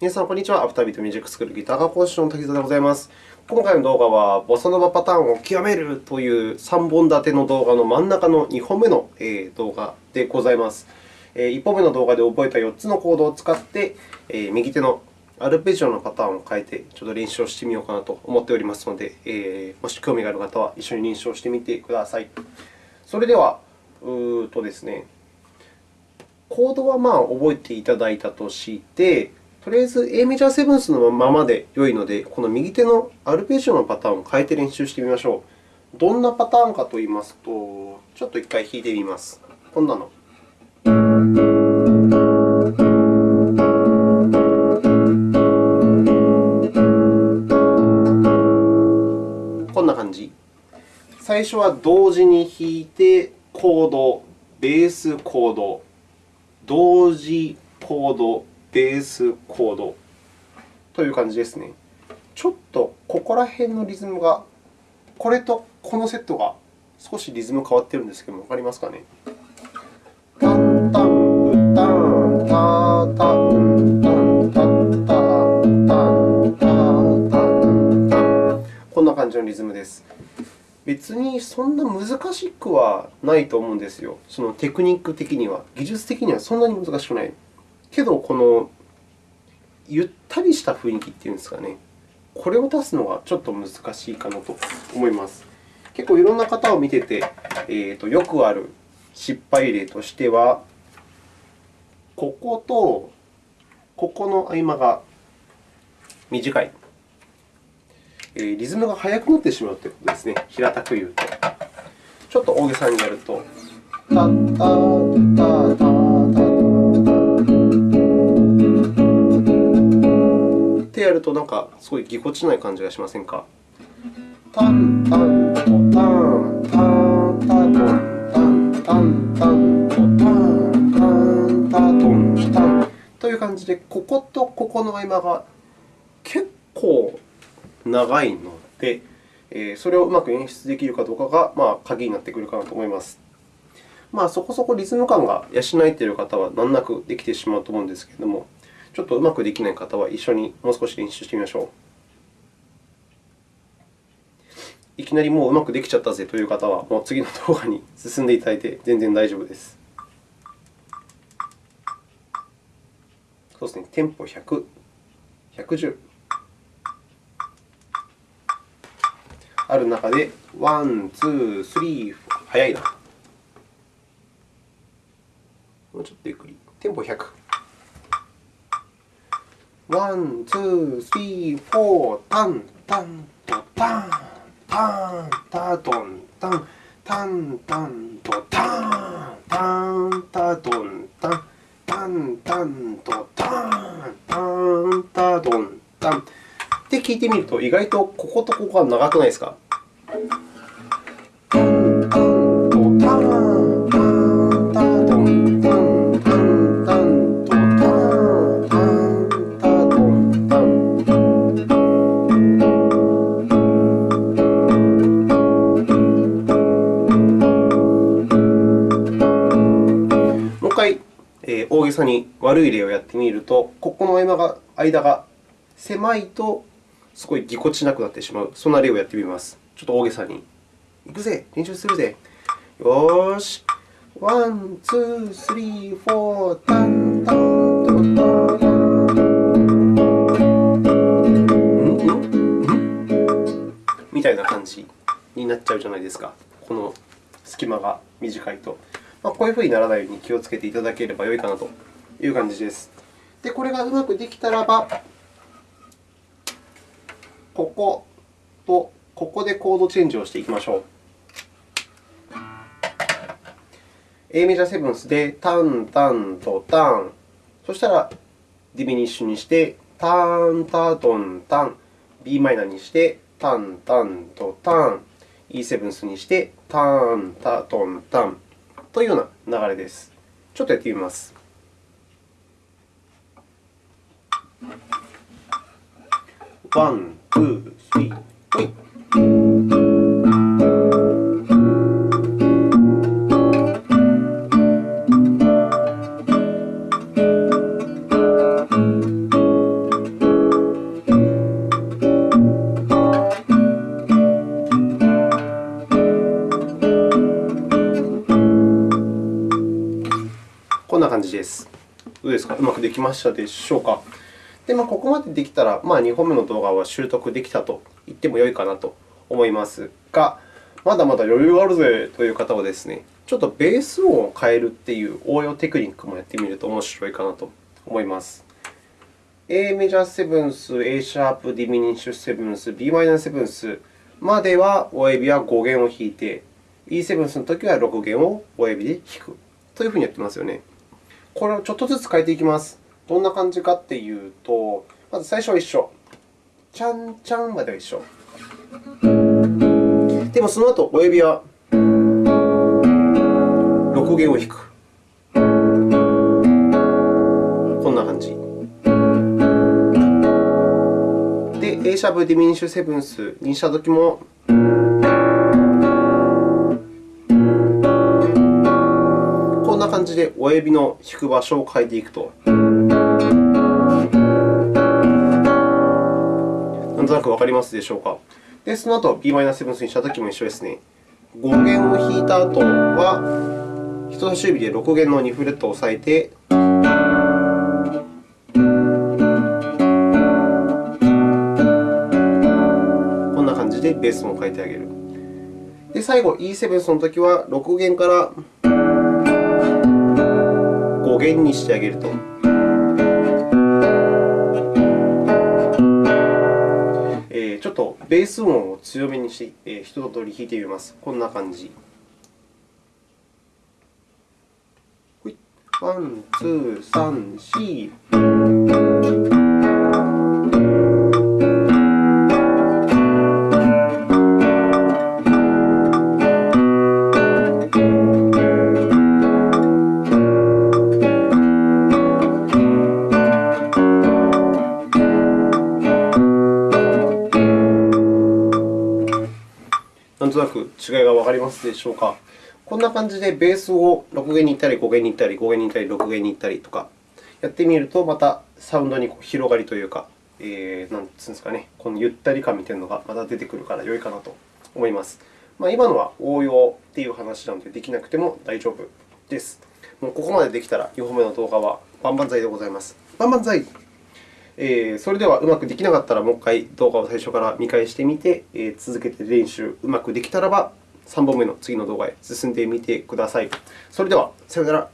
皆さん、こんにちは。アフタービートミュージックスクールギター科講師の滝沢でございます。今回の動画は、ボサノバパターンを極めるという3本立ての動画の真ん中の2本目の動画でございます。1本目の動画で覚えた4つのコードを使って、右手のアルペジオのパターンを変えて、ちょっと練習をしてみようかなと思っておりますので、もし興味がある方は一緒に練習をしてみてください。それでは、うとですね、コードはまあ覚えていただいたとして、とりあえず A メジャーセブンスのままで良いので、この右手のアルペジオのパターンを変えて練習してみましょう。どんなパターンかといいますと、ちょっと1回弾いてみます。こんなの。こんな感じ。最初は同時に弾いて、コード、ベースコード、同時コード、ベースコードという感じですね。ちょっとここら辺のリズムが、これとこのセットが少しリズム変わっているんですけども、わかりますかね？タンタン、タン、タン、タ、タン、タタン、タタン、タン。こんな感じのリズムです。別にそんな難しくはないと思うんですよ。そのテクニック的には。技術的にはそんなに難しくない。けど、このゆったりした雰囲気っていうんですかね、これを出すのがちょっと難しいかなと思います。結構いろんな方を見てて、えーと、よくある失敗例としては、こことここの合間が短い。えー、リズムが速くなってしまうということですね。平たく言うと。ちょっと大げさにやると、やると、なんかすごいぎこちない感じがしませんか？タンタントタンタンタトンタンタンタントタンタンタトンタンという感じで、こことここの合間が結構長いので、それをうまく演出できるかどうかが、まあ、鍵になってくるかなと思います。まあ、そこそこリズム感が養えている方は難なくできてしまうと思うんですけれども、ちょっとうまくできない方は一緒にもう少し練習してみましょう。いきなりもううまくできちゃったぜという方は、もう次の動画に進んでいただいて全然大丈夫です。そうですね、テンポ100、110ある中で、 one、two、three、速いな。もうちょっとゆっくり。テンポ100。 one、two、three、four、タン、タン、ト、タン、タン、タトン、タン、タン、タン、ト、タン、タン、タトン、タン、タン、タン、ト、タン、タン、タトン、タン。って聞いてみると、意外とこことここが長くないですか大げさに悪い例をやってみると、ここの間が間が狭いとすごいぎこちなくなってしまう、そんな例をやってみます。ちょっと大げさに。いくぜ、練習するぜ。よーし。 one、two、three、four、タン、タン、トン、タン。みたいな感じになっちゃうじゃないですか。この隙間が短いと。まあ、こういうふうにならないように気をつけていただければよいかなという感じです。で、これがうまくできたらば、こことここでコードチェンジをしていきましょう。A メジャーセブンスでタン、タンとタン。そしたら、ディミニッシュにして、タン、タトン、タン。b マイナーにして、タン、タンとタン。E セブンスにして、タン、タトン、タン。というような流れです。ちょっとやってみます。 one、two、three、ほい。こんな感じです。どうですか？うまくできましたでしょうか？でまあ、ここまでできたら、まあ、2本目の動画は習得できたと言ってもよいかなと思いますが、まだまだ余裕があるぜという方はですね、ちょっとベース音を変えるという応用テクニックもやってみると面白いかなと思います。A メジャーセブンス、A シャープディミニッシュセブンス、b マイナーセブンスまでは親指は5弦を弾いて、E セブンスのときは6弦を親指で弾くというふうにやってますよね。これをちょっとずつ変えていきます。どんな感じかっていうと、まず最初は一緒。ちゃんちゃんまでは一緒。でもその後、親指は6弦を弾く。こんな感じ。で、A シャーディミニッシュセブンスにしたときも、で親指の弾く場所を変えていくと。なんとなくわかりますでしょうか？で、その後、b マイナーセブンスにしたときも一緒ですね。5弦を弾いた後は、人差し指で6弦の2フレットを押さえて、こんな感じでベースも変えてあげる。で、最後、E7 のときは、6弦から5弦にしてあげると。ちょっとベース音を強めにして、えー、一通り弾いてみます。こんな感じ。 one、two、サン、く違いがわかりますでしょうか。こんな感じでベースを6弦に行ったり、5弦に行ったり、5弦に行ったり、6弦に行ったりとかやってみると、またサウンドに広がりというか、えー、なんつうんですかね、このゆったり感みたいなのがまた出てくるから良いかなと思います。まあ、今のは応用という話なので、できなくても大丈夫です。もうここまでできたら、2本目の動画は万々歳でございます。万々歳えー、それではうまくできなかったら、もう一回動画を最初から見返してみて、えー、続けて練習うまくできたらば、3本目の次の動画へ進んでみてください。それでは、さようなら。